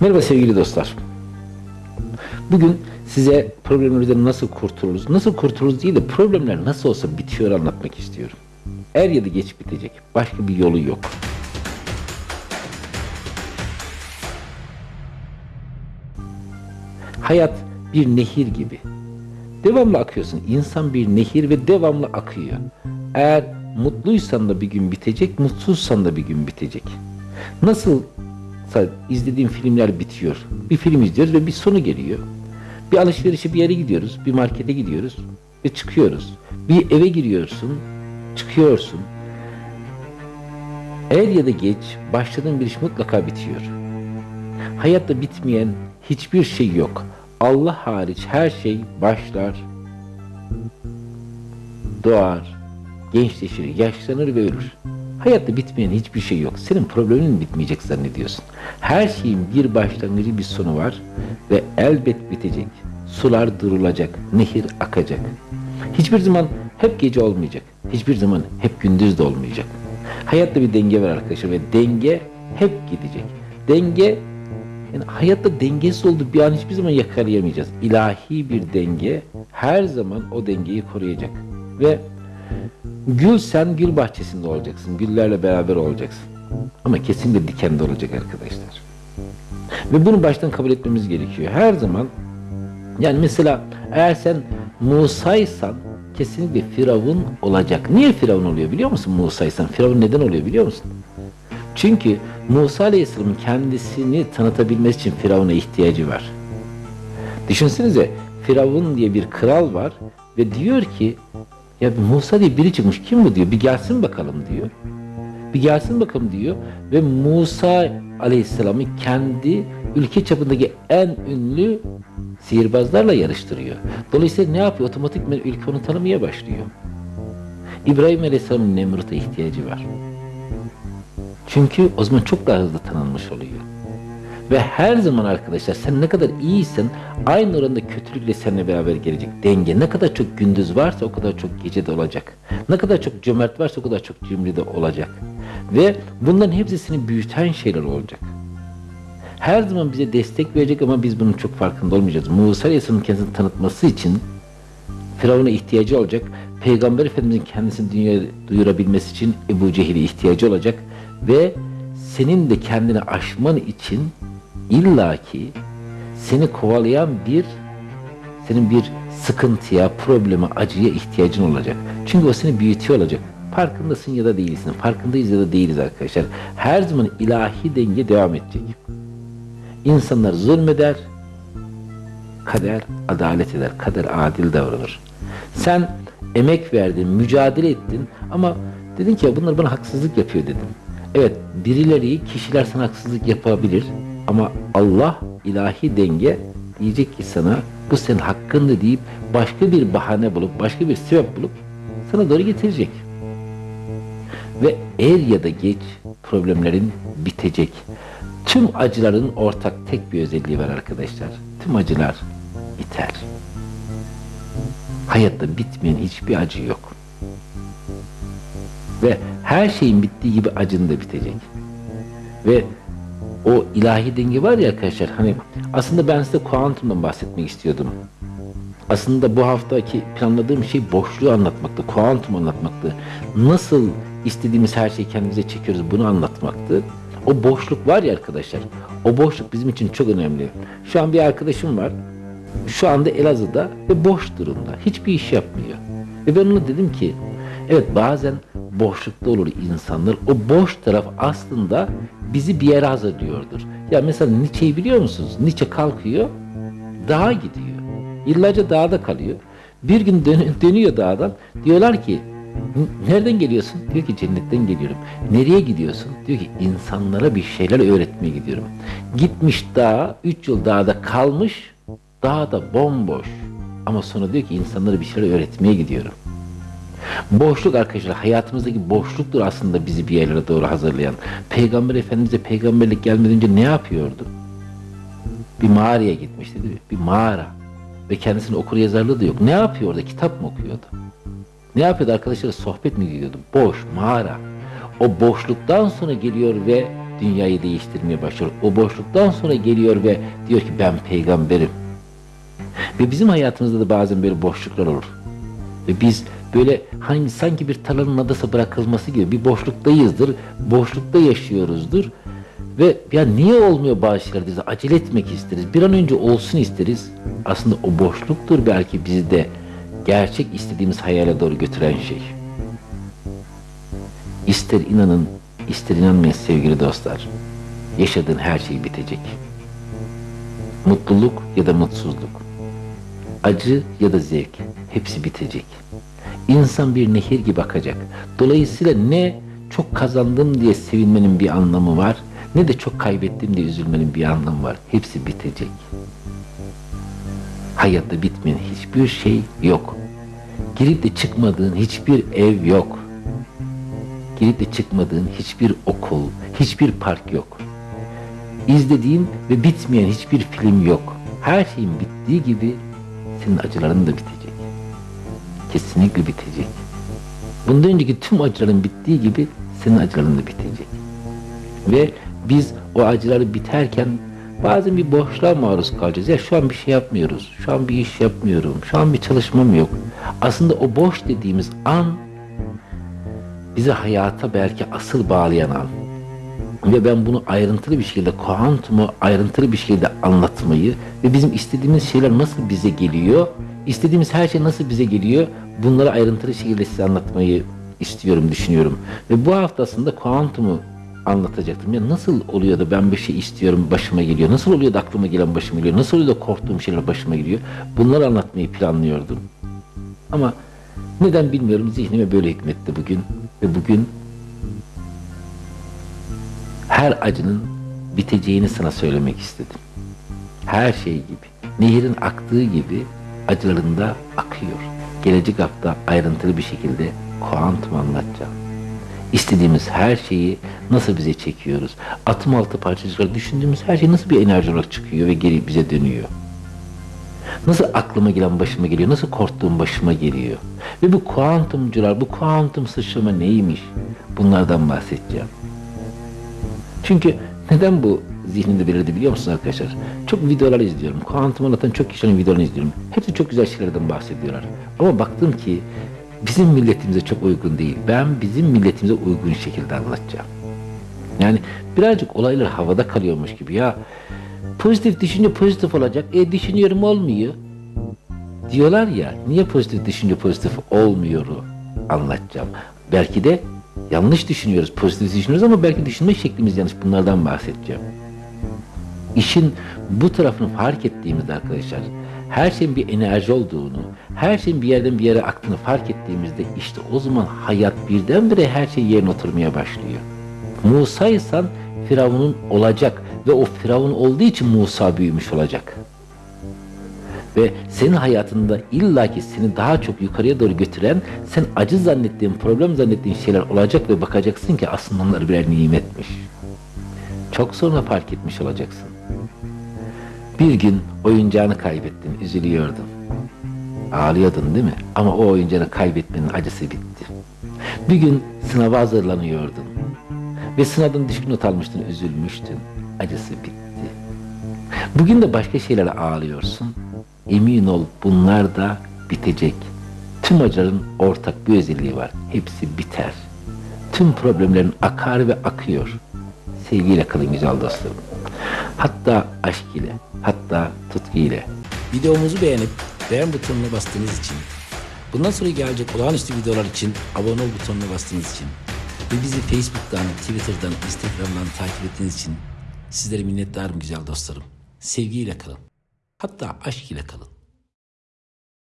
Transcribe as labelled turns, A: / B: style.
A: Merhaba sevgili dostlar. Bugün size problemlerimizden nasıl kurtuluruz, nasıl kurtuluruz değil de problemler nasıl olsa bitiyor anlatmak istiyorum. Er ya da geç bitecek. Başka bir yolu yok. Hayat bir nehir gibi. Devamlı akıyorsun. İnsan bir nehir ve devamlı akıyor. Eğer mutluysan da bir gün bitecek, mutsuzsan da bir gün bitecek. Nasıl izlediğim filmler bitiyor. Bir film izliyoruz ve bir sonu geliyor. Bir alışverişe bir yere gidiyoruz, bir markete gidiyoruz ve çıkıyoruz. Bir eve giriyorsun, çıkıyorsun. Er ya da geç başladığın bir iş mutlaka bitiyor. Hayatta bitmeyen hiçbir şey yok. Allah hariç her şey başlar, doğar, gençleşir, yaşlanır ve ölür. Hayatta bitmeyen hiçbir şey yok. Senin problemin bitmeyecek zannediyorsun. Her şeyin bir başlangıcı bir sonu var ve elbet bitecek. Sular durulacak, nehir akacak. Hiçbir zaman hep gece olmayacak. Hiçbir zaman hep gündüz de olmayacak. Hayatta bir denge var arkadaşlar ve denge hep gidecek. Denge yani hayatta dengesiz olduğu bir an hiçbir zaman yakalayamayacağız. İlahi bir denge her zaman o dengeyi koruyacak. Ve Gül sen gül bahçesinde olacaksın. Güllerle beraber olacaksın. Ama kesinlikle dikende olacak arkadaşlar. Ve bunu baştan kabul etmemiz gerekiyor. Her zaman yani mesela eğer sen Musa'ysan kesinlikle Firavun olacak. Niye Firavun oluyor biliyor musun Musa'ysan? Firavun neden oluyor biliyor musun? Çünkü Musa Aleyhisselam'ın kendisini tanıtabilmesi için Firavun'a ihtiyacı var. Düşünsenize Firavun diye bir kral var ve diyor ki ya Musa diye biri çıkmış. Kim bu diyor. Bir gelsin bakalım diyor. Bir gelsin bakalım diyor. Ve Musa Aleyhisselam'ı kendi ülke çapındaki en ünlü sihirbazlarla yarıştırıyor. Dolayısıyla ne yapıyor? Otomatikman ülke onu tanımaya başlıyor. İbrahim Aleyhisselam'ın Nemrut'a ihtiyacı var. Çünkü o zaman çok daha hızlı tanınmış oluyor. Ve her zaman arkadaşlar sen ne kadar iyiysen aynı oranda kötülükle seninle beraber gelecek. Denge ne kadar çok gündüz varsa o kadar çok gece de olacak. Ne kadar çok cömert varsa o kadar çok cimri de olacak. Ve bunların hepsi seni büyüten şeyler olacak. Her zaman bize destek verecek ama biz bunun çok farkında olmayacağız. Musa Aleyhisselam'ın kendisini tanıtması için Firavun'a ihtiyacı olacak. Peygamber Efendimizin kendisini dünyaya duyurabilmesi için Ebu Cehil'e ihtiyacı olacak. Ve senin de kendini aşman için illaki seni kovalayan bir senin bir sıkıntıya, probleme, acıya ihtiyacın olacak. Çünkü o seni büyütüyor olacak. Farkındasın ya da değilsin. Farkındayız ya da değiliz arkadaşlar. Her zaman ilahi denge devam edecek. İnsanlar zulmeder, kader adalet eder. Kader adil davranır. Sen emek verdin, mücadele ettin ama dedin ki bunlar bana haksızlık yapıyor dedin. Evet, birileri, kişiler sana haksızlık yapabilir ama Allah ilahi denge diyecek ki sana bu senin hakkındı deyip başka bir bahane bulup başka bir sebep bulup sana doğru getirecek. Ve er ya da geç problemlerin bitecek. Tüm acıların ortak tek bir özelliği var arkadaşlar. Tüm acılar biter. Hayatta bitmeyen hiçbir acı yok. Ve her şeyin bittiği gibi acın da bitecek. Ve o ilahi denge var ya arkadaşlar hani aslında ben size kuantumdan bahsetmek istiyordum. Aslında bu haftaki planladığım şey boşluğu anlatmaktı, kuantum anlatmaktı. Nasıl istediğimiz her şeyi kendimize çekiyoruz bunu anlatmaktı. O boşluk var ya arkadaşlar. O boşluk bizim için çok önemli. Şu an bir arkadaşım var. Şu anda Elazığ'da ve boş durumda. Hiçbir iş yapmıyor. Ve ben ona dedim ki evet bazen boşlukta olur insanlar. O boş taraf aslında bizi bir yere hazırlıyordur. Ya mesela Nietzsche'yi biliyor musunuz? Nietzsche kalkıyor, dağa gidiyor. Yıllarca dağda kalıyor. Bir gün dön dönüyor dağdan. Diyorlar ki nereden geliyorsun? Diyor ki cennetten geliyorum. Nereye gidiyorsun? Diyor ki insanlara bir şeyler öğretmeye gidiyorum. Gitmiş dağa, üç yıl dağda kalmış, dağda bomboş. Ama sonra diyor ki insanlara bir şeyler öğretmeye gidiyorum. Boşluk arkadaşlar hayatımızdaki boşluktur aslında bizi bir yerlere doğru hazırlayan. Peygamber Efendimiz'e peygamberlik gelmeden önce ne yapıyordu? Bir mağaraya gitmişti değil mi? Bir mağara. Ve kendisinin okur yazarlığı da yok. Ne yapıyor orada? Kitap mı okuyordu? Ne yapıyordu arkadaşlar? Sohbet mi gidiyordu? Boş, mağara. O boşluktan sonra geliyor ve dünyayı değiştirmeye başlıyor. O boşluktan sonra geliyor ve diyor ki ben peygamberim. Ve bizim hayatımızda da bazen böyle boşluklar olur. Ve biz böyle hani sanki bir tarlanın adası bırakılması gibi bir boşluktayızdır. Boşlukta yaşıyoruzdur. Ve ya niye olmuyor bazı şeyler deriz. Acele etmek isteriz. Bir an önce olsun isteriz. Aslında o boşluktur belki bizi de gerçek istediğimiz hayale doğru götüren şey. İster inanın, ister inanmayın sevgili dostlar. Yaşadığın her şey bitecek. Mutluluk ya da mutsuzluk. Acı ya da zevk. Hepsi bitecek. İnsan bir nehir gibi akacak. Dolayısıyla ne çok kazandım diye sevinmenin bir anlamı var, ne de çok kaybettim diye üzülmenin bir anlamı var. Hepsi bitecek. Hayatta bitmeyen hiçbir şey yok. Girip de çıkmadığın hiçbir ev yok. Girip de çıkmadığın hiçbir okul, hiçbir park yok. İzlediğin ve bitmeyen hiçbir film yok. Her şeyin bittiği gibi senin acıların da bitecek. Kesinlikle bitecek. Bundan önceki tüm acıların bittiği gibi senin acıların da bitecek. Ve biz o acıları biterken bazen bir boşluğa maruz kalacağız. Ya şu an bir şey yapmıyoruz. Şu an bir iş yapmıyorum. Şu an bir çalışmam yok. Aslında o boş dediğimiz an bizi hayata belki asıl bağlayan an. Ve ben bunu ayrıntılı bir şekilde, kuantumu ayrıntılı bir şekilde anlatmayı ve bizim istediğimiz şeyler nasıl bize geliyor, istediğimiz her şey nasıl bize geliyor, bunları ayrıntılı şekilde size anlatmayı istiyorum, düşünüyorum. Ve bu haftasında kuantumu anlatacaktım. Ya nasıl oluyor da ben bir şey istiyorum başıma geliyor? Nasıl oluyor da aklıma gelen başıma geliyor? Nasıl oluyor da korktuğum şeyler başıma geliyor? Bunları anlatmayı planlıyordum. Ama neden bilmiyorum zihnime böyle hükmetti bugün. Ve bugün her acının biteceğini sana söylemek istedim. Her şey gibi, nehirin aktığı gibi acılarında akıyor. Gelecek hafta ayrıntılı bir şekilde kuantum anlatacağım. İstediğimiz her şeyi nasıl bize çekiyoruz? Atım altı parçacıklar düşündüğümüz her şey nasıl bir enerji olarak çıkıyor ve geri bize dönüyor? Nasıl aklıma gelen başıma geliyor? Nasıl korktuğum başıma geliyor? Ve bu kuantumcular, bu kuantum sıçrama neymiş? Bunlardan bahsedeceğim. Çünkü neden bu zihnimde belirdi biliyor musunuz arkadaşlar? Çok videolar izliyorum. Kuantum anlatan çok kişinin videolarını izliyorum. Hepsi çok güzel şeylerden bahsediyorlar. Ama baktım ki bizim milletimize çok uygun değil. Ben bizim milletimize uygun şekilde anlatacağım. Yani birazcık olaylar havada kalıyormuş gibi ya. Pozitif düşünce pozitif olacak. E düşünüyorum olmuyor. Diyorlar ya niye pozitif düşünce pozitif olmuyor anlatacağım. Belki de yanlış düşünüyoruz, pozitif düşünüyoruz ama belki düşünme şeklimiz yanlış. Bunlardan bahsedeceğim. İşin bu tarafını fark ettiğimizde arkadaşlar her şeyin bir enerji olduğunu, her şeyin bir yerden bir yere aktığını fark ettiğimizde işte o zaman hayat birdenbire her şey yerine oturmaya başlıyor. Musa isen Firavun'un olacak ve o Firavun olduğu için Musa büyümüş olacak. Ve senin hayatında illaki seni daha çok yukarıya doğru götüren, sen acı zannettiğin, problem zannettiğin şeyler olacak ve bakacaksın ki aslında onlar birer nimetmiş. Çok sonra fark etmiş olacaksın. Bir gün oyuncağını kaybettin, üzülüyordun. Ağlıyordun değil mi? Ama o oyuncağını kaybetmenin acısı bitti. Bir gün sınava hazırlanıyordun. Ve sınavdan düşük not almıştın, üzülmüştün. Acısı bitti. Bugün de başka şeylere ağlıyorsun. Emin ol bunlar da bitecek. Tüm acıların ortak bir özelliği var. Hepsi biter. Tüm problemlerin akar ve akıyor. Sevgiyle kalın güzel dostlarım. Hatta aşk ile, hatta tutku ile.
B: Videomuzu beğenip beğen butonuna bastığınız için, bundan sonra gelecek olağanüstü videolar için abone ol butonuna bastığınız için ve bizi Facebook'tan, Twitter'dan, Instagram'dan takip ettiğiniz için sizlere minnettarım güzel dostlarım. Sevgiyle kalın. Hatta aşk ile kalın.